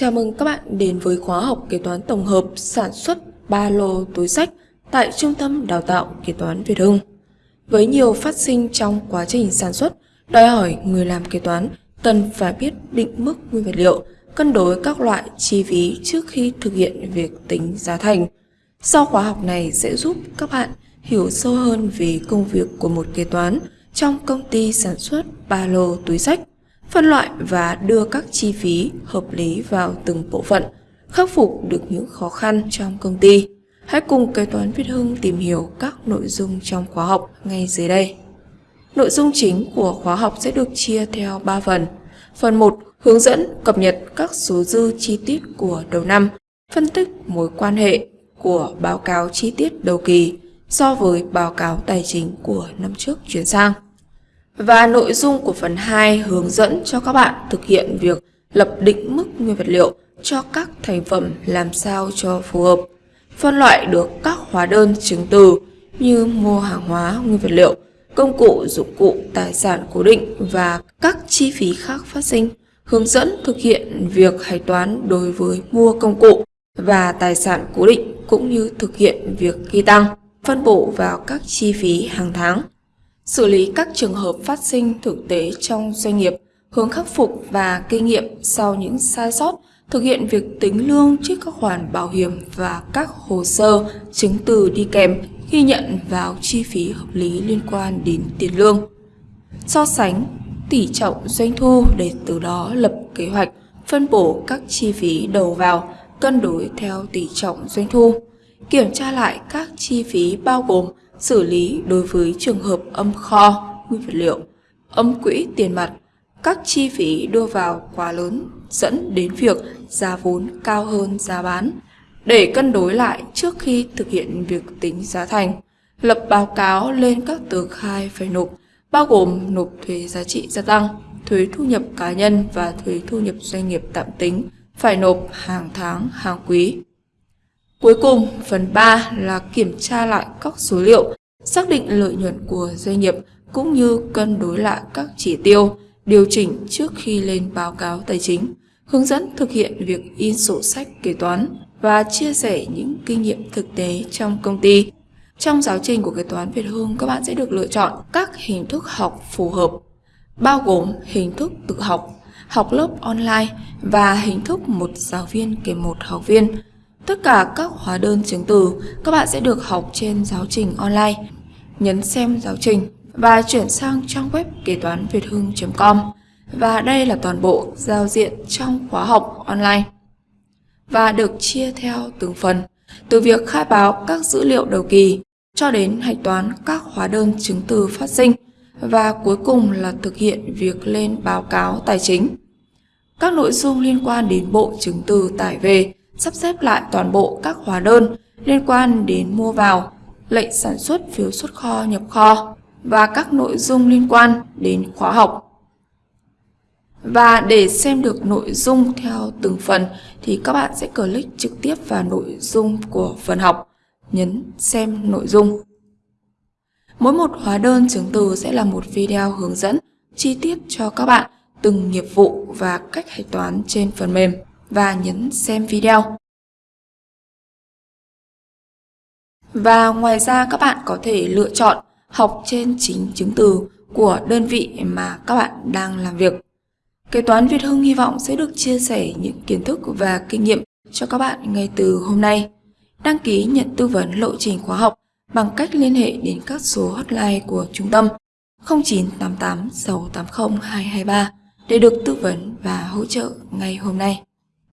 Chào mừng các bạn đến với khóa học kế toán tổng hợp sản xuất ba lô túi sách tại Trung tâm Đào tạo Kế toán Việt Hưng. Với nhiều phát sinh trong quá trình sản xuất, đòi hỏi người làm kế toán cần phải biết định mức nguyên vật liệu, cân đối các loại chi phí trước khi thực hiện việc tính giá thành. Sau khóa học này sẽ giúp các bạn hiểu sâu hơn về công việc của một kế toán trong công ty sản xuất ba lô túi sách phân loại và đưa các chi phí hợp lý vào từng bộ phận, khắc phục được những khó khăn trong công ty. Hãy cùng kế toán Việt Hưng tìm hiểu các nội dung trong khóa học ngay dưới đây. Nội dung chính của khóa học sẽ được chia theo 3 phần. Phần 1. Hướng dẫn cập nhật các số dư chi tiết của đầu năm, phân tích mối quan hệ của báo cáo chi tiết đầu kỳ so với báo cáo tài chính của năm trước chuyển sang. Và nội dung của phần 2 hướng dẫn cho các bạn thực hiện việc lập định mức nguyên vật liệu cho các thành phẩm làm sao cho phù hợp. Phân loại được các hóa đơn chứng từ như mua hàng hóa nguyên vật liệu, công cụ, dụng cụ, tài sản cố định và các chi phí khác phát sinh. Hướng dẫn thực hiện việc hạch toán đối với mua công cụ và tài sản cố định cũng như thực hiện việc ghi tăng, phân bổ vào các chi phí hàng tháng xử lý các trường hợp phát sinh thực tế trong doanh nghiệp, hướng khắc phục và kinh nghiệm sau những sai sót, thực hiện việc tính lương trước các khoản bảo hiểm và các hồ sơ, chứng từ đi kèm khi nhận vào chi phí hợp lý liên quan đến tiền lương. So sánh tỷ trọng doanh thu để từ đó lập kế hoạch phân bổ các chi phí đầu vào cân đối theo tỷ trọng doanh thu, kiểm tra lại các chi phí bao gồm xử lý đối với trường hợp âm kho, nguyên vật liệu, âm quỹ tiền mặt, các chi phí đưa vào quá lớn dẫn đến việc giá vốn cao hơn giá bán. Để cân đối lại trước khi thực hiện việc tính giá thành, lập báo cáo lên các tờ khai phải nộp, bao gồm nộp thuế giá trị gia tăng, thuế thu nhập cá nhân và thuế thu nhập doanh nghiệp tạm tính, phải nộp hàng tháng, hàng quý. Cuối cùng, phần 3 là kiểm tra lại các số liệu, xác định lợi nhuận của doanh nghiệp cũng như cân đối lại các chỉ tiêu, điều chỉnh trước khi lên báo cáo tài chính, hướng dẫn thực hiện việc in sổ sách kế toán và chia sẻ những kinh nghiệm thực tế trong công ty. Trong giáo trình của kế toán Việt Hương, các bạn sẽ được lựa chọn các hình thức học phù hợp, bao gồm hình thức tự học, học lớp online và hình thức một giáo viên kèm một học viên Tất cả các hóa đơn chứng từ các bạn sẽ được học trên giáo trình online. Nhấn xem giáo trình và chuyển sang trang web kế toán việt hưng.com và đây là toàn bộ giao diện trong khóa học online và được chia theo từng phần, từ việc khai báo các dữ liệu đầu kỳ cho đến hạch toán các hóa đơn chứng từ phát sinh và cuối cùng là thực hiện việc lên báo cáo tài chính. Các nội dung liên quan đến bộ chứng từ tải về sắp xếp lại toàn bộ các hóa đơn liên quan đến mua vào, lệnh sản xuất phiếu xuất kho nhập kho và các nội dung liên quan đến khóa học. Và để xem được nội dung theo từng phần thì các bạn sẽ click trực tiếp vào nội dung của phần học, nhấn xem nội dung. Mỗi một hóa đơn chứng từ sẽ là một video hướng dẫn chi tiết cho các bạn từng nghiệp vụ và cách hạch toán trên phần mềm và nhấn xem video. Và ngoài ra, các bạn có thể lựa chọn học trên chính chứng từ của đơn vị mà các bạn đang làm việc. Kế toán Việt Hưng hy vọng sẽ được chia sẻ những kiến thức và kinh nghiệm cho các bạn ngay từ hôm nay. Đăng ký nhận tư vấn lộ trình khóa học bằng cách liên hệ đến các số hotline của trung tâm 0988 680 223 để được tư vấn và hỗ trợ ngay hôm nay.